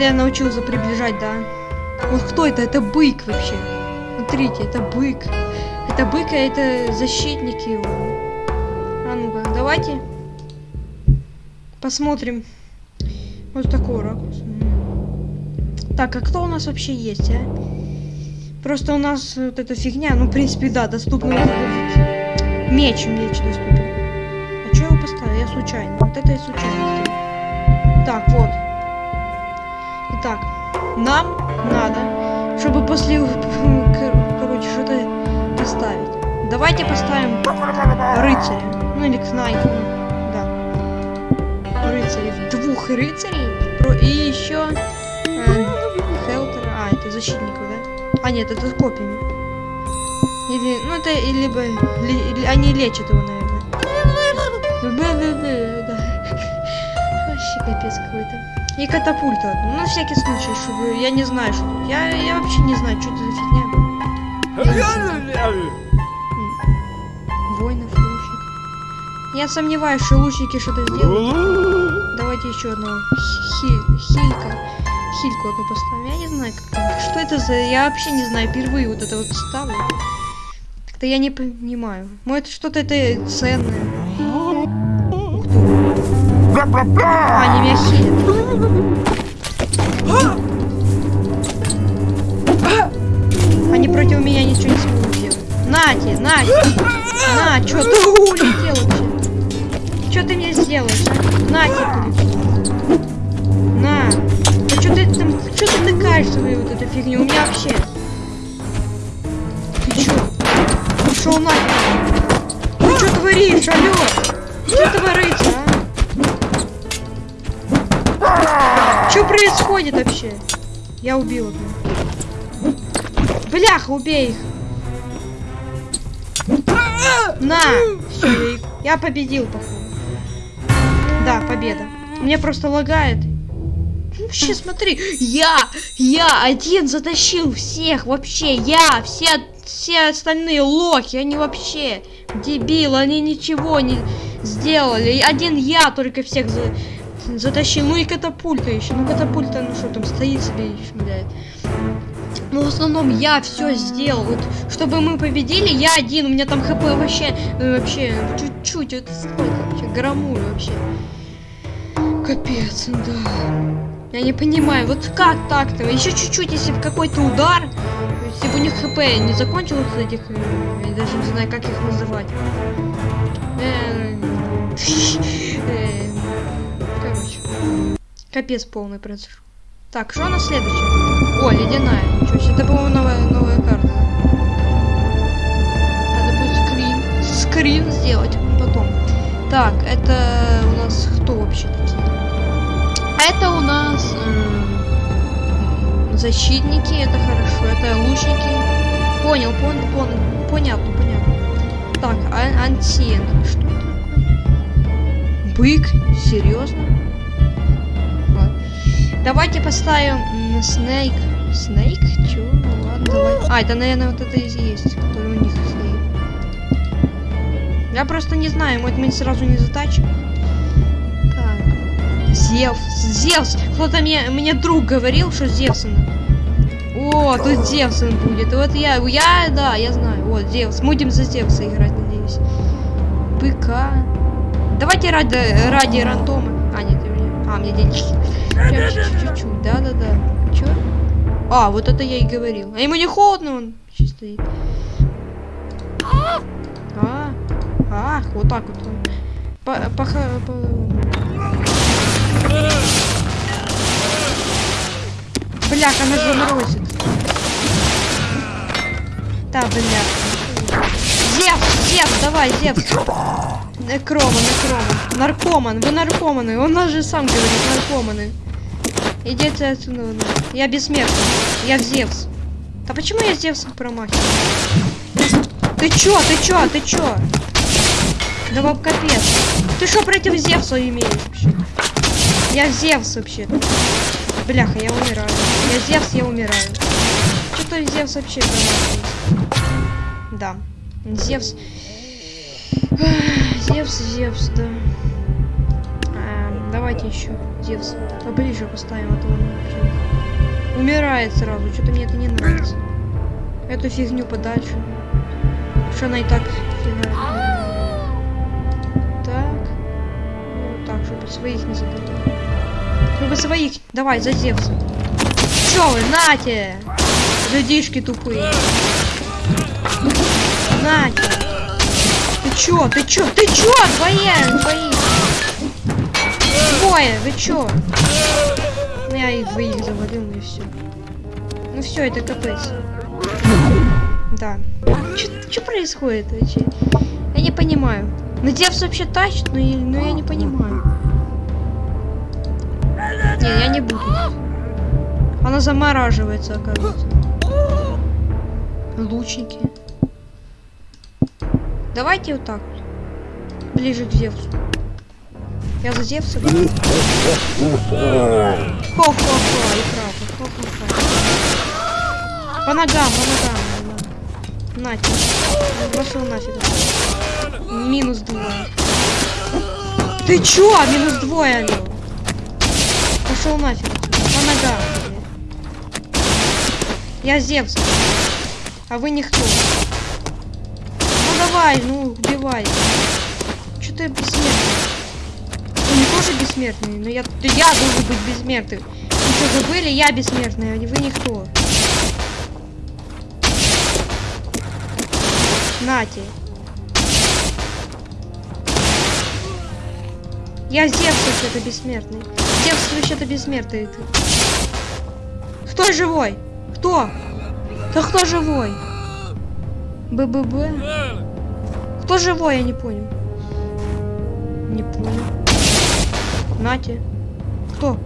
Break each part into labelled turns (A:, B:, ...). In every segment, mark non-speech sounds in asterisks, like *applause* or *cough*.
A: Вот я научился приближать, да. Вот кто это? Это бык вообще. Смотрите, это бык. Это бык, а это защитники его. А ну-ка, давайте посмотрим. Вот такой ракурс. Так, а кто у нас вообще есть, а? Просто у нас вот эта фигня, ну, в принципе, да, доступна. Меч, меч доступен. А что я его поставил? Я случайно. Вот это я случайно. Так, вот. Нам надо, чтобы после, короче, что-то поставить. Давайте поставим рыцаря. Ну, или кнайфа. Да. Рыцарей. Двух рыцарей. Про... И еще э, Хелтера. А, это защитников, да? А, нет, это с копьями. Или, ну это, либо, ли, они лечат его, наверное. Да. Вообще капец какой-то. И катапульта. Ну, на всякий случай, чтобы я не знаю, что. Я, я вообще не знаю, что это за фигня. *laughs* Воинов, лучник. Я сомневаюсь, что лучники что-то сделают. Давайте еще одного. Хи хилька. Хильку одну поставим. Я не знаю, как. Что это за... Я вообще не знаю. Впервые вот это вот ставлю. Как-то я не понимаю. Может, что-то это ценное. Они меня хилят. Они против меня ничего не смогут сделать. Нате, Нате. На, что ты улетел вообще? Что ты мне сделаешь, а? На тебе. На. Да что ты там, что ты тыкаешь свою вот эту фигню? У меня вообще. Ты чё? Пошел нафиг. Ты что творишь, алло? Что творится, а? Что происходит вообще? Я убил одну. Бляха, убей их. На! Все, я победил, походу. Да, победа. Мне просто лагает. Вообще, смотри, я, я один затащил всех, вообще, я, все, все остальные лохи, они вообще дебилы, они ничего не сделали. Один я только всех за, затащил, ну и катапульта еще, ну катапульта, ну что там, стоит себе и шмыляет. Ну, в основном я все сделал. Вот, чтобы мы победили, я один. У меня там хп вообще, ну, вообще, чуть-чуть. Это сколько вообще? Грамуль вообще. Капец, да. Я не понимаю, вот как так-то? Еще чуть-чуть, если бы какой-то удар, если бы у них хп не закончилось этих, э, я даже не знаю, как их называть. *laughs* Э, э, капец полный произошел. Так, что у нас следующее? О, ледяная. Ничего себе, это, по-моему, новая, новая карта. Надо будет скрин. Скрин сделать потом. Так, это у нас кто вообще такие? Это у нас защитники, это хорошо. Это лучники. Понял, понял, понял. Понятно, понятно. Так, а антиен. Что такое? Бык? Серьезно? Давайте поставим Снейк. Снейк? Чё? Ну ладно, давай. А, это, наверное, вот это и есть, который у них стоит. Я просто не знаю, может мы сразу не затачим. Так. Зевс. Зевс! Кто-то мне, мне друг говорил, что Зевсон. О, тут Зевсон будет. Вот я, я, да, я знаю. Вот, Зевс. Будем за Зевса играть, надеюсь. Быка. Давайте ради, ради рандома. А, а, мне деньги. Чуть-чуть, да-да-да. Чё? А, вот это я и говорил. А ему не холодно, он сейчас стоит. А, ах, вот так вот он. По, по, по... Бляха, она заморозит. Да, бляха. Зевс, Зевс, давай, Зевс. Некрома, некрома. Наркоман, вы наркоманы. Он нас же сам говорит, наркоманы. Идите отсюда. Я бессмертный. Я Зевс. Да почему я Зевсом промахиваю? Ты чё, ты чё, ты чё? Да вам капец. Ты что против Зевса имеешь вообще? Я Зевс вообще. Бляха, я умираю. Я Зевс, я умираю. Что-то Зевс вообще промахивается. Да. Зевс. Зевс, Зевс, да. Давайте еще Зевс поближе поставим, а то он умирает сразу. Что-то мне это не нравится. Эту фигню подальше. Что она и так фига. Так. Ну, так, чтобы своих не задавать. Чтобы своих. Давай, за Зевса. Чё вы, нате! Людишки тупые. Нате! Чё? Ты чё? Ты чё? Двое! Двоих! Двое! Вы чё? Ну, я их двоих завалил, и все. Ну все, это капец. Да. Что происходит вообще? Я не понимаю. Ну Зевс вообще тащит, но, я- но я не понимаю. Не, я не буду. Она замораживается, оказывается. Лучники. Давайте вот так. Ближе к Зевсу. Я за Зевса. Хо-хо-хо, и правда. Хо-хо-хо. По ногам, по ногам. На, на тебе. Пошел нафиг. Минус двое. Ты чё? Минус двое, алло. Пошел нафиг. По ногам. Я Зевс. А вы никто. Ну давай, ну убивай. Чё ты бессмертный? Они тоже бессмертные, но я, я должен быть бессмертным. Вы что, забыли? Я бессмертный, а вы никто. Нате. Я Зевс вообще-то бессмертный. Зевс вообще-то бессмертный. ты. Кто живой? Кто? Да кто живой? БББ? Кто живой, я не понял. Не понял. Нате. Кто?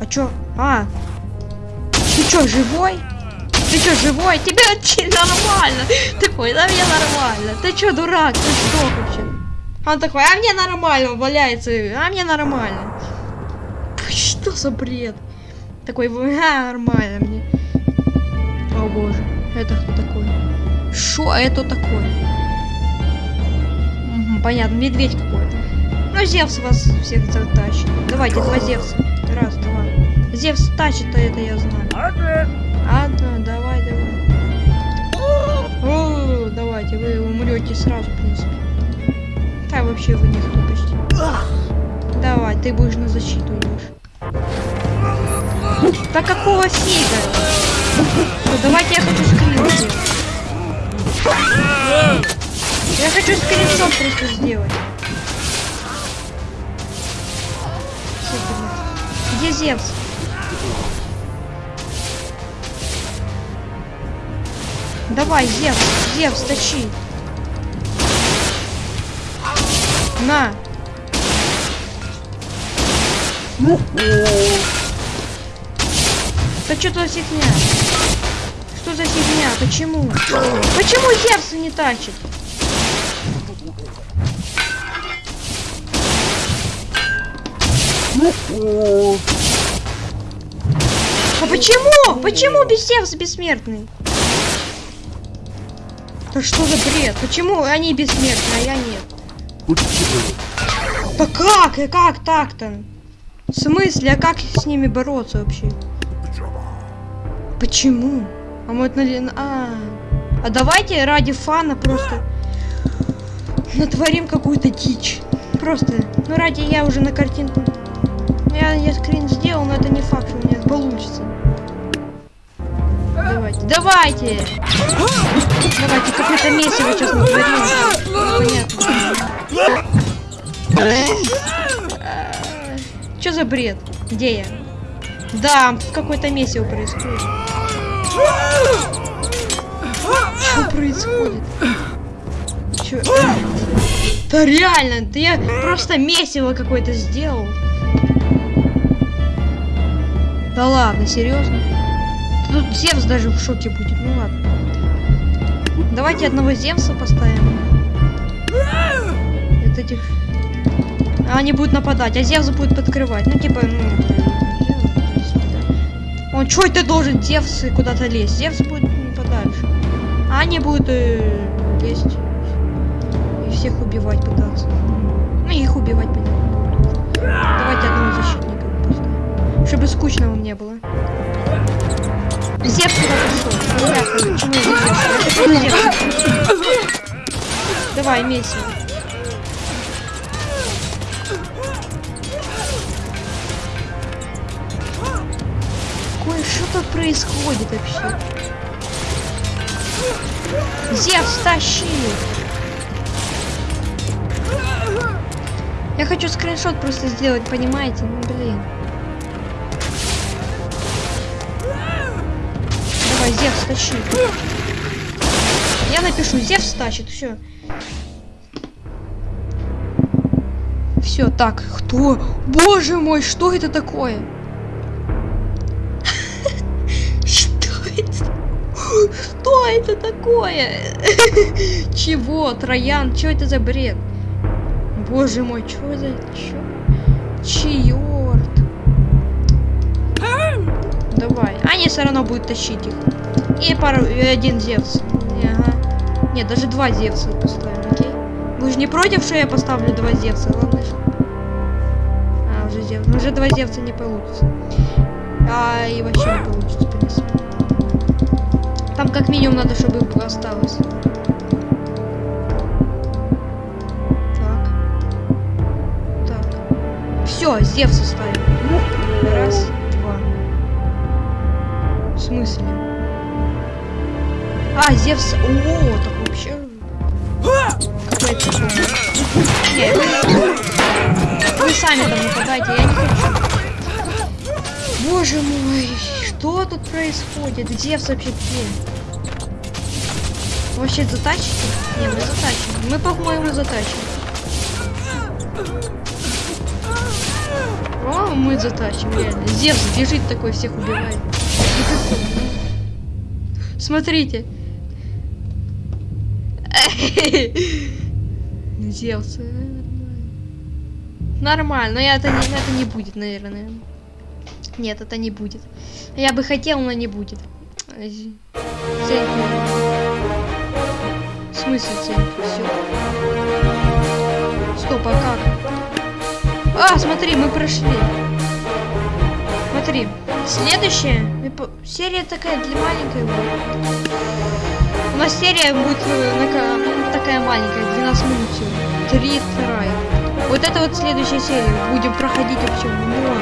A: А чё? А. Ты чё, живой? Ты чё, живой? Вообще нормально. Такой, да мне нормально. Ты чё, дурак? Ты что вообще? Он такой, а мне нормально, валяется. А мне нормально. Что за бред? Такой, а, нормально мне. О боже, это кто такой? Шо это такое? Понятно, медведь какой-то. Ну, Зевс вас всех затащит. Давайте, два Зевса. Раз, два. Зевс тащит, а это я знаю. Одна, давай, давай. О, давайте, вы умрете сразу, в принципе. Да, вообще вы никто почти. Давай, ты будешь на защиту идешь. Да какого фига? Всё, давайте я хочу скрин сделать. Я хочу скриншот просто сделать. Где Зевс? Давай, Зевс, Зевс, тащи. На. Да что за фигня? Что за фигня? Почему? Почему Зевс не тащит? А почему? Почему без Зевс бессмертный? Да что за бред? Почему они бессмертны, а я нет? Да как? И как так-то? В смысле? А как с ними бороться вообще? Почему? А мы нали- А, а давайте ради фана просто натворим какую-то дичь. Просто, ну ради я уже на картинку. Я, я скрин сделал, но это не факт, что у меня получится. Давайте, давайте! Давайте, какое-то месиво сейчас натворим. Понятно. Что за бред? Где я? Да, какое-то месиво происходит. Что происходит? Чё? Да реально, да я просто месиво какое-то сделал. Да ладно, серьезно? Тут Зевс даже в шоке будет, ну ладно. Давайте одного Зевса поставим. Это этих... А Они будут нападать, а Зевс будет подкрывать. Ну, типа, ну... Он чё это должен Зевс куда-то лезть? Зевс будет подальше. А они будут э, лезть и всех убивать пытаться. Ну, их убивать, понятно. Чтобы скучно вам не было. Зевс сюда пришел. Давай, месси. Какое что тут происходит вообще? Зевс, тащи! Я хочу скриншот просто сделать, понимаете? Ну, блин. Тащи. Я напишу, Зевс тащит, все. Все, так, кто? Боже мой, что это такое? *laughs* Что это? Что это такое? *laughs* Чего? Троян? Что это за бред? Боже мой, что за... Чё? Давай. Они все равно будут тащить их. И пару... И один Зевс. Ага. Нет, даже два Зевса поставим, окей? Вы же не против, что я поставлю два Зевса? Ладно. А, уже Зевс. Уже два Зевса не получится. А, и вообще не получится, в принципе. Там как минимум надо, чтобы осталось. Так. Так. Все, Зевса ставим. Раз, два. В смысле? А, Зевс. О, так вообще. Какая-то. Не, вы... сами там нападайте, я не хочу. Боже мой, что тут происходит? Зевс вообще где? Вообще затачите? Не, мы затачим. Мы, по-моему, затачим. О, мы затачим, реально. Зевс бежит такой, всех убивает. Смотрите. *laughs* Зевс. Нормально, но это не, это не будет, наверное. Нет, это не будет. Я бы хотел, но не будет. Цель. В смысле цель? Все. Стоп, а как? А, смотри, мы прошли. Смотри. Следующая серия такая для маленькая нас серия будет ну, такая маленькая, 12 минут всего. Три вторая. Вот это вот следующая серия. Будем проходить вообще много.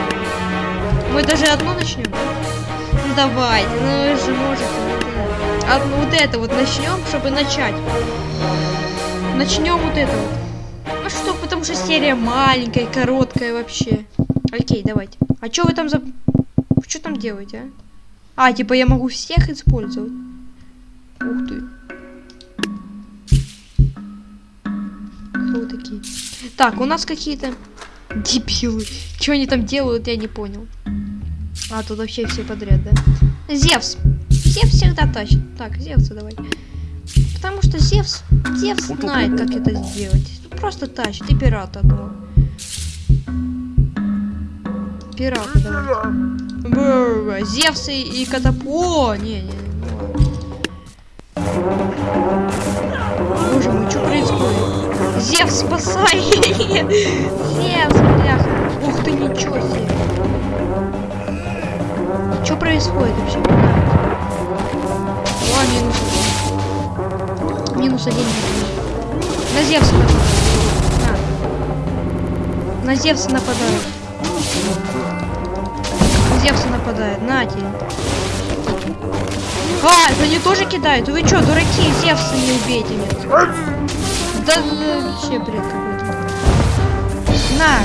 A: Мы даже одну начнем. Ну давайте, ну вы же можете. Одну вот это вот начнем, чтобы начать. Начнем вот это вот. Ну что, потому что серия маленькая, короткая вообще. Окей, давайте. А что вы там за... Что там делаете, а? А, типа я могу всех использовать. Ух ты. Кто вы такие? Так, у нас какие-то дебилы. Что они там делают, я не понял. А, тут вообще все подряд, да? Зевс. Зевс всегда тащит. Так, Зевса давай. Потому что Зевс, Зевс знает, как это сделать. Просто тащит. И пирата одного. Пирата давай. Зевс и, и Катапо. Не, не, Зевс, спасай! Зевс, бляха! Ух ты, ничего себе! Что происходит вообще? О, минус один. Минус один. На Зевса нападают. На. На Зевса нападают. На Зевса нападает. На тебе. А, это они тоже кидают? Вы что, дураки, Зевса не убейте, нет. Да вообще бред какой-то. На.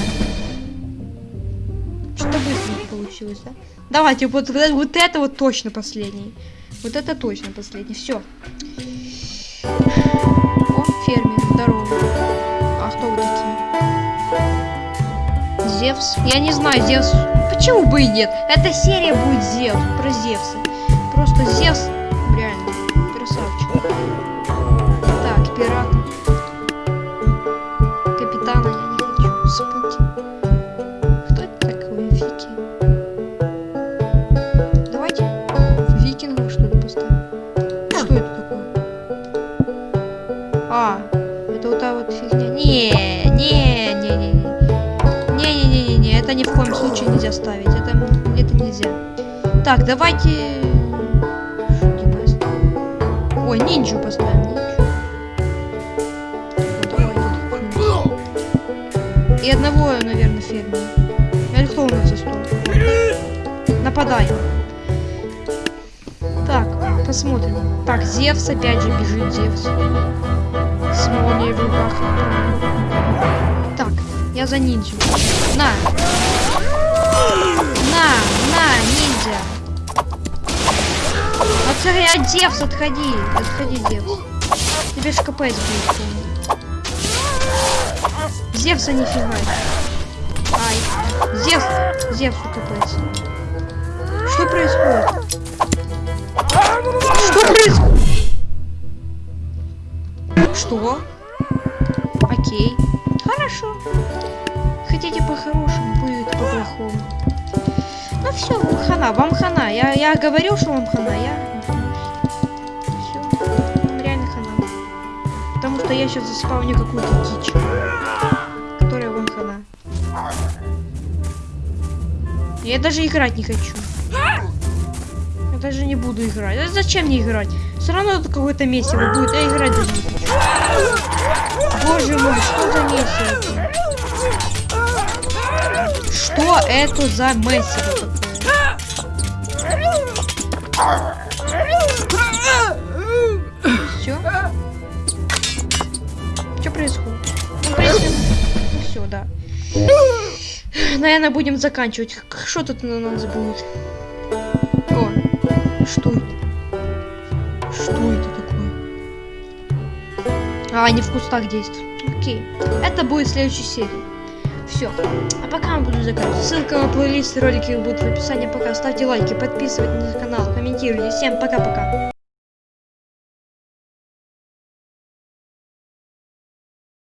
A: Что-то быстро получилось, да? Давайте, вот, вот это вот точно последний. Вот это точно последний. Все. О, фермер, здорово. А кто вы такие? Зевс? Я не знаю, Зевс. Почему бы и нет? Эта серия будет Зевс, про Зевса. Просто Зевс это случае нельзя ставить. Это, Так, давайте... Где Настя? Ой, нинджу поставим. Нинджу. И одного, наверное, фермера. Или кто у нас за стол? Нападаем. Так, посмотрим. Так, Зевс опять же бежит, Зевс. С молнией в руках. Так, я за ниндзю. На! На, на, ниндзя! Отходи, от Зевс, отходи! Отходи, Зевс. Тебе ж будет полный. Зевса не фигай. Ай. Зевс, Зевсу капец. Что происходит? Что происходит? Что? Окей. Хорошо. Хотите по-хорошему, по-плохому. Ну все, хана, вам хана. Я, я говорил, что вам хана, я... Все, реально хана. Потому что я сейчас заспавню какую-то дичь. Которая вам хана. Я даже играть не хочу. Я даже не буду играть. А зачем мне играть? Все равно тут какое-то месиво будет. Я играть даже не хочу. Боже мой, что за месиво? Что это за месиво такое? Все? Что происходит? Ну, принципе, ну все, да. Наверное, будем заканчивать. Что тут на нас будет? О, что это? Что это такое? А, они в кустах действуют. Окей. Это будет в следующей серии. Все. А пока мы буду заканчивать. Ссылка на плейлист ролики будут в описании. Пока ставьте лайки, подписывайтесь на канал, комментируйте. Всем пока-пока.